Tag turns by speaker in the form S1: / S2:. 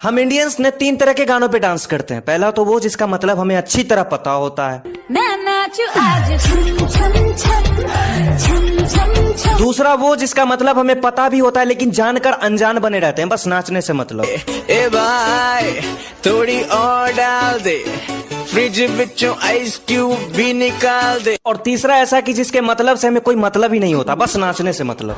S1: हम इंडियंस ने तीन तरह के गानों पे डांस करते हैं पहला तो वो जिसका मतलब हमें अच्छी तरह पता होता है दूसरा वो जिसका मतलब हमें पता भी होता है लेकिन जानकर अनजान बने रहते हैं बस नाचने से मतलब
S2: ए भाई थोड़ी और डाल दे फ्रिज बिचों आइस क्यूब भी निकाल दे
S1: और तीसरा ऐसा कि जिसके मतलब से हमें कोई मतलब ही नहीं होता बस नाचने से मतलब